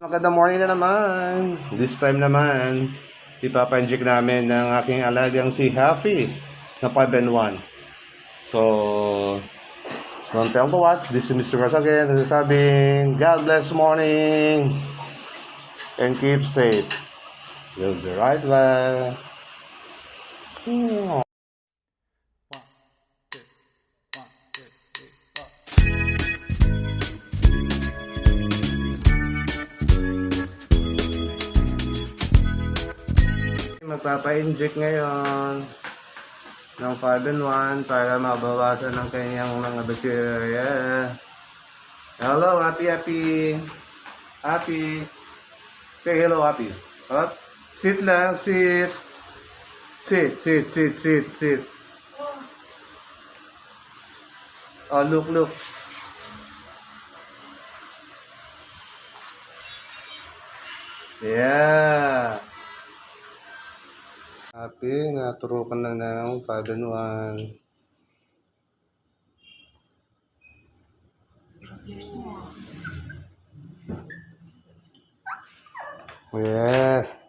Magandang morning na naman. This time naman, ipapanjik namin ng aking alagang si Happy na 5 and 1. So, don't tell to watch. This is Mr. Ross again. Nagsasabing, God bless morning and keep safe. You'll be right back. Magpapa-inject ngayon ng 5 and 1 para mabawasan ang kanyang mga bacteria. Hello, happy, happy. Happy. Say hello, happy. Up. Sit lang, sit. Sit, sit, sit, sit, sit. Oh, look, look. Yeah. Happy, naturo ka na ng 5 and 1. Yes.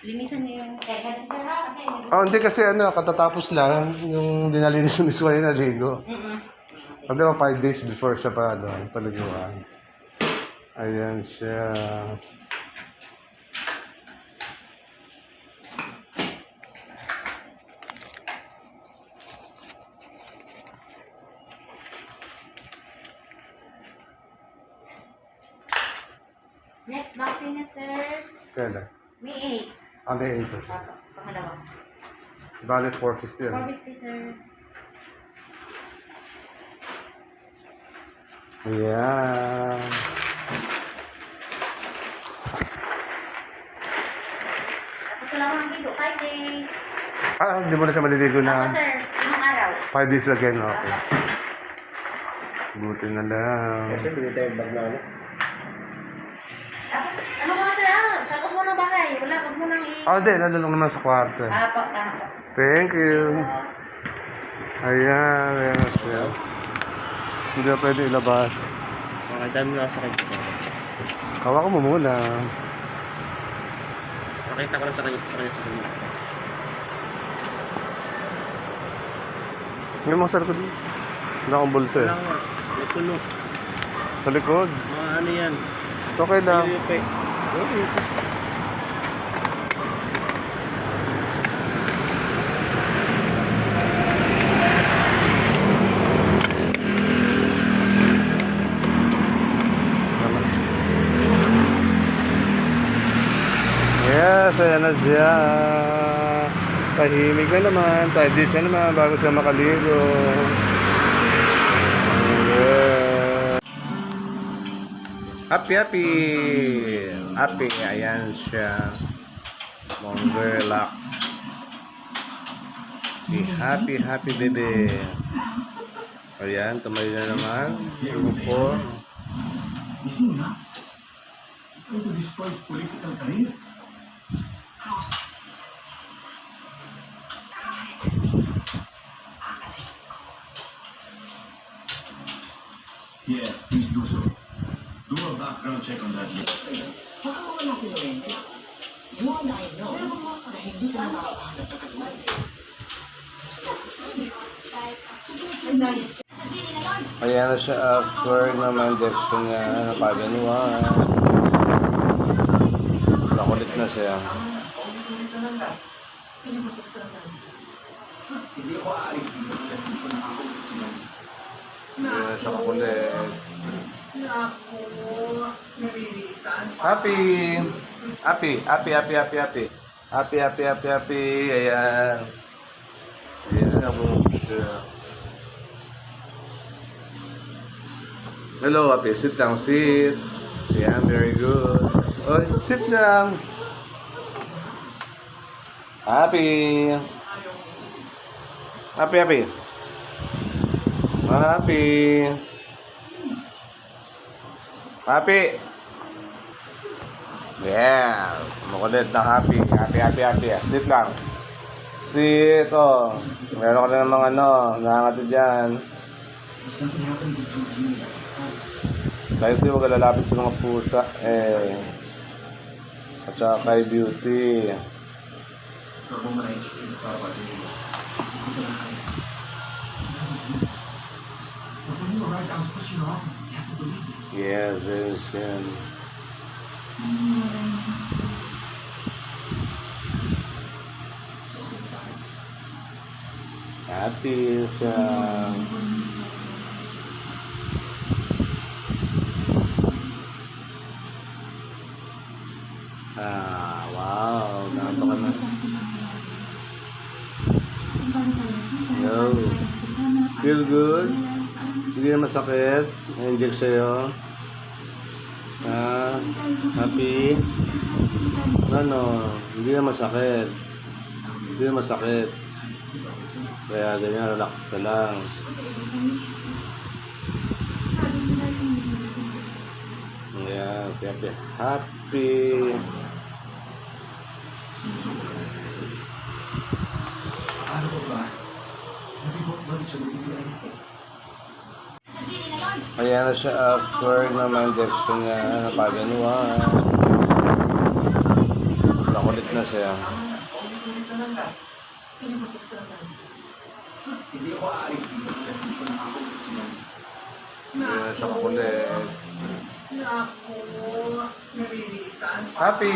Limisan niyo yung kaya kasi Oh, hindi kasi ano, katatapos lang yung dinalinis ng miswa yung naligo. Pag diba, 5 days before siya pa, ano, paliguan. Ayan siya. Vaccine na sir Kailan? May Ah, may 8. 8 Apo, pangalawa Bale, 450 yan. 450 sir Ayan. tapos wala ko ng dito 5 days Ah, hindi mo na siya maliligo na. sir limang araw 5 days again, okay. Buti na lang. Kasi hindi tayo bag na ano. tapos ano mo sir ah sakot mo na bahay wala i Ah, hindi. Nalulong naman sa kwarto. Apo, tama po Thank you. Ayan, ayan siya. Hindi na pwede ilabas. Mga dami na sa kanya. Kawa ko mo muna. Nakita ko lang sa kanya sa kanya sa kanya. May mga sa likod. Wala akong bulsa eh. Wala nga. May puno. Sa likod. Mga ano yan. Okay lang. Yupe. Ayan na siya. Tahimik na naman. 5 days na naman bago siya makaligo. Yeah. Happy, happy. Happy, ayan siya. Mong relax. Si happy, happy baby. Ayan, tumayo na naman. Upo. Is he nuts? He's trying to Yes, please do so. Do a background check on that list. Baka mawala si Lorenzo. You and I know na hindi ka na makakahanap ng katulad. Ayan na siya after naman injection niya ng paganuan. Nakulit na siya. Hindi na siya kukulit. Happy! Happy! Happy, happy, happy, happy. Happy, happy, happy, happy. Ayan. Ayan na po siya. Hello, Happy. Sit lang, sit. Yeah, very good. Oh, sit lang. Happy. Happy, happy. Happy. Happy. Yeah. Makulit na happy. Happy, happy, happy. Sit lang. Sit, oh. Meron ka na namang ano, nakakati dyan. Tayo sa'yo wag lalapit sa mga pusa. Eh. At saka kay beauty. Yeah, there's um, happy is uh, Feel good? Hindi na masakit? Na-inject sa'yo? Ah, happy? Ano? Hindi na masakit. Hindi na masakit. Kaya ganyan, relax ka lang. Ayan, si happy. Happy! Ano ba ba? Hindi mo bakit siya nagtitiyan? Ayan na siya after na ma-injection niya. Napaganuan. Nakulit na siya. Siya. Hindi na siya kakulit. Happy!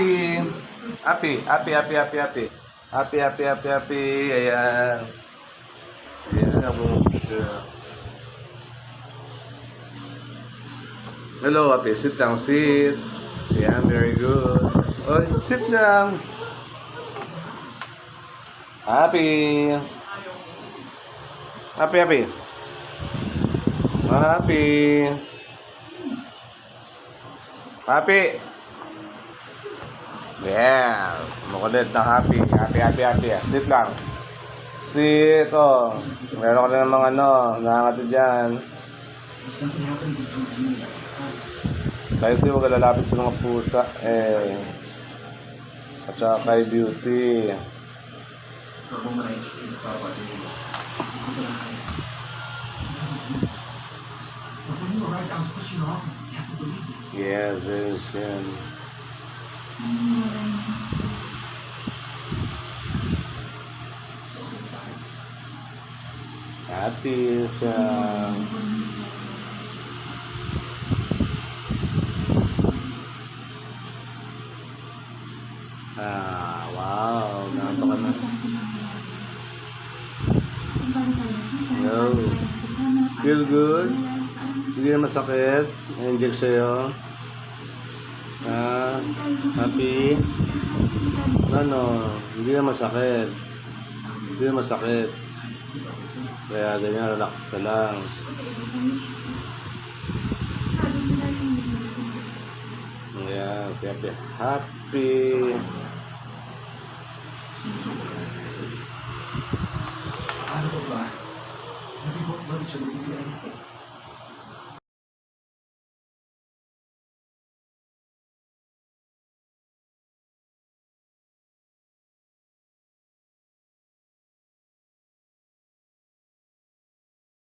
Happy, happy, happy, happy, happy. Happy, happy, happy, happy. Ayan. Ayan ako. Hello, happy. Sit lang, sit. Ayan, very good. Oy, sit lang. Happy. Happy, happy. Happy. Happy. Yeah. Makulit na happy. Happy, happy, happy. Sit lang. Sit, oh. Meron ka na ng mga ano, nakakati dyan. Gigi. Tayo sa'yo wag lalapit sa mga pusa. Eh. At saka kay beauty. Ako mo na yung papatingin mo. Ito na kayo. But when you arrived, I was pushing off. You have to believe me. Yes, yes, yan. Happy sa... Ah, wow. Nakanta ka na. Yo. Feel good? Hindi na masakit? Na-inject sa'yo? Ah, happy? Ano? Hindi na masakit. Hindi na masakit. Kaya ganyan, relax ka lang. Ayan, si happy. Happy! マルチョの意味合いですね。